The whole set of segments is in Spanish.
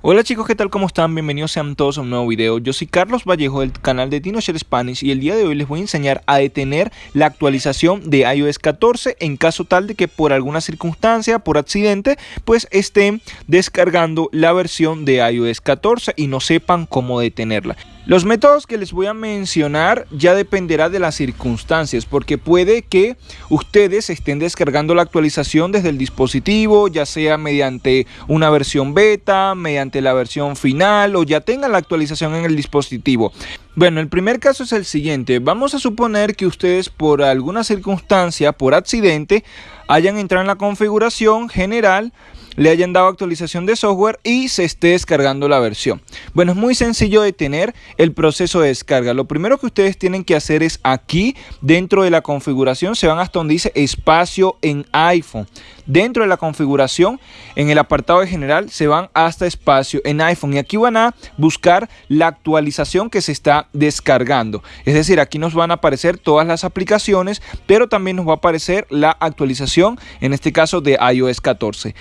Hola chicos, ¿qué tal? ¿Cómo están? Bienvenidos sean todos a un nuevo video. Yo soy Carlos Vallejo del canal de TinoShare Spanish y el día de hoy les voy a enseñar a detener la actualización de iOS 14 en caso tal de que por alguna circunstancia, por accidente, pues estén descargando la versión de iOS 14 y no sepan cómo detenerla. Los métodos que les voy a mencionar ya dependerá de las circunstancias, porque puede que ustedes estén descargando la actualización desde el dispositivo, ya sea mediante una versión beta, mediante la versión final o ya tengan la actualización en el dispositivo. Bueno, el primer caso es el siguiente. Vamos a suponer que ustedes por alguna circunstancia, por accidente, hayan entrado en la configuración general le hayan dado actualización de software y se esté descargando la versión. Bueno, es muy sencillo de tener el proceso de descarga. Lo primero que ustedes tienen que hacer es aquí, dentro de la configuración, se van hasta donde dice espacio en iPhone. Dentro de la configuración, en el apartado de general, se van hasta espacio en iPhone y aquí van a buscar la actualización que se está descargando. Es decir, aquí nos van a aparecer todas las aplicaciones, pero también nos va a aparecer la actualización, en este caso de iOS 14.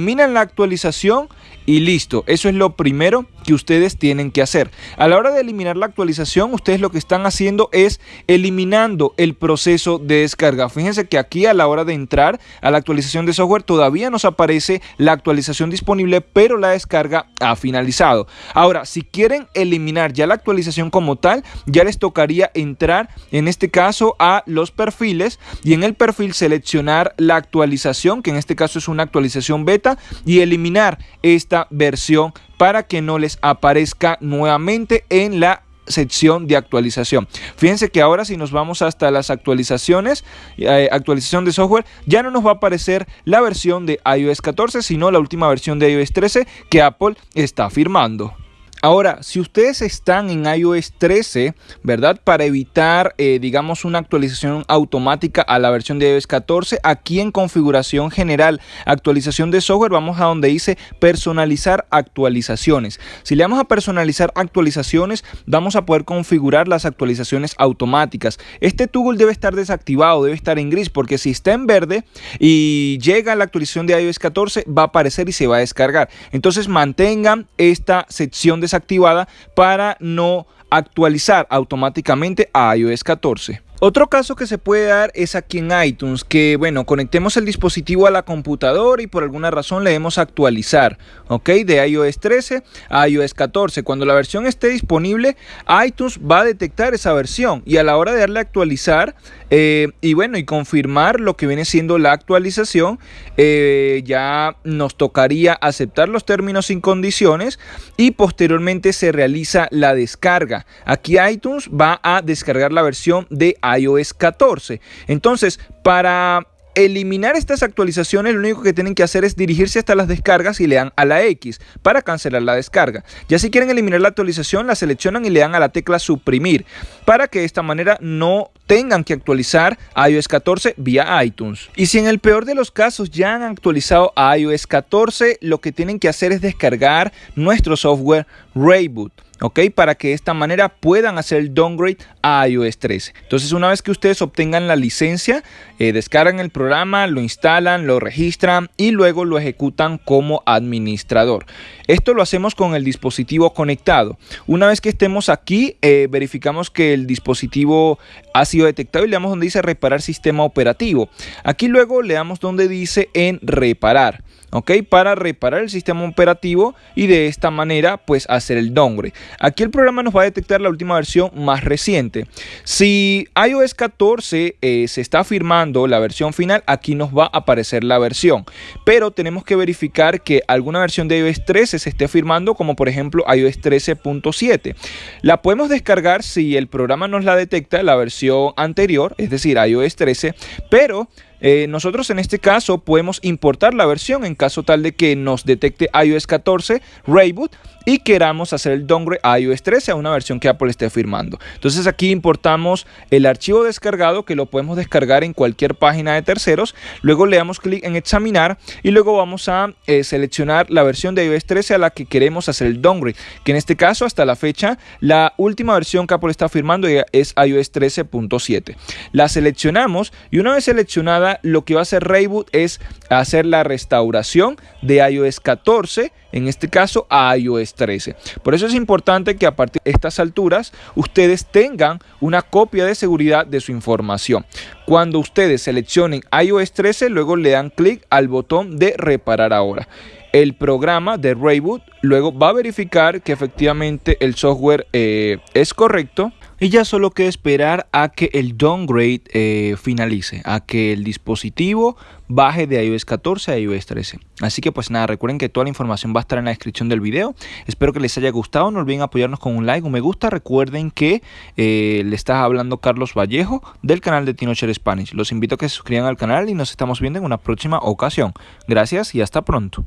Eliminan la actualización y listo. Eso es lo primero que ustedes tienen que hacer. A la hora de eliminar la actualización, ustedes lo que están haciendo es eliminando el proceso de descarga. Fíjense que aquí a la hora de entrar a la actualización de software todavía nos aparece la actualización disponible, pero la descarga ha finalizado. Ahora, si quieren eliminar ya la actualización como tal, ya les tocaría entrar en este caso a los perfiles y en el perfil seleccionar la actualización, que en este caso es una actualización beta, y eliminar esta versión para que no les aparezca nuevamente en la sección de actualización. Fíjense que ahora si nos vamos hasta las actualizaciones, eh, actualización de software, ya no nos va a aparecer la versión de iOS 14, sino la última versión de iOS 13 que Apple está firmando. Ahora, si ustedes están en iOS 13, ¿verdad? Para evitar, eh, digamos, una actualización automática a la versión de iOS 14, aquí en configuración general, actualización de software, vamos a donde dice personalizar actualizaciones. Si le damos a personalizar actualizaciones, vamos a poder configurar las actualizaciones automáticas. Este toggle debe estar desactivado, debe estar en gris, porque si está en verde y llega la actualización de iOS 14, va a aparecer y se va a descargar. Entonces mantengan esta sección de activada para no actualizar automáticamente a iOS 14. Otro caso que se puede dar es aquí en iTunes, que bueno, conectemos el dispositivo a la computadora y por alguna razón le demos actualizar, ok, de iOS 13 a iOS 14. Cuando la versión esté disponible, iTunes va a detectar esa versión y a la hora de darle actualizar eh, y bueno, y confirmar lo que viene siendo la actualización, eh, ya nos tocaría aceptar los términos sin condiciones y posteriormente se realiza la descarga. Aquí iTunes va a descargar la versión de iOS 14. Entonces, para eliminar estas actualizaciones, lo único que tienen que hacer es dirigirse hasta las descargas y le dan a la X para cancelar la descarga. Ya si quieren eliminar la actualización, la seleccionan y le dan a la tecla suprimir para que de esta manera no tengan que actualizar iOS 14 vía iTunes. Y si en el peor de los casos ya han actualizado a iOS 14, lo que tienen que hacer es descargar nuestro software Rayboot. ¿ok? Para que de esta manera puedan hacer el downgrade a iOS 13. Entonces una vez que ustedes obtengan la licencia, eh, descargan el programa, lo instalan, lo registran y luego lo ejecutan como administrador. Esto lo hacemos con el dispositivo conectado. Una vez que estemos aquí, eh, verificamos que el dispositivo ha sido detectado y le damos donde dice reparar sistema operativo. Aquí luego le damos donde dice en reparar. ¿Ok? Para reparar el sistema operativo y de esta manera pues hacer el downgrade. Aquí el programa nos va a detectar la última versión más reciente. Si iOS 14 eh, se está firmando la versión final, aquí nos va a aparecer la versión. Pero tenemos que verificar que alguna versión de iOS 13 se esté firmando como por ejemplo iOS 13.7. La podemos descargar si el programa nos la detecta la versión anterior, es decir iOS 13, pero eh, nosotros en este caso podemos importar la versión en caso tal de que nos detecte iOS 14 Rayboot y queramos hacer el downgrade a iOS 13 a una versión que Apple esté firmando. Entonces aquí importamos el archivo descargado que lo podemos descargar en cualquier página de terceros. Luego le damos clic en examinar y luego vamos a eh, seleccionar la versión de iOS 13 a la que queremos hacer el downgrade. Que en este caso hasta la fecha la última versión que Apple está firmando es iOS 13.7. La seleccionamos y una vez seleccionada Lo que va a hacer Rayboot es hacer la restauración de iOS 14, en este caso a iOS 13. Por eso es importante que a partir de estas alturas ustedes tengan una copia de seguridad de su información. Cuando ustedes seleccionen iOS 13, luego le dan clic al botón de reparar ahora el programa de Rayboot luego va a verificar que efectivamente el software eh, es correcto y ya solo queda esperar a que el downgrade eh, finalice, a que el dispositivo baje de iOS 14 a iOS 13. Así que pues nada, recuerden que toda la información va a estar en la descripción del video. Espero que les haya gustado, no olviden apoyarnos con un like, un me gusta. Recuerden que eh, le está hablando Carlos Vallejo del canal de Tinocher Spanish. Los invito a que se suscriban al canal y nos estamos viendo en una próxima ocasión. Gracias y hasta pronto.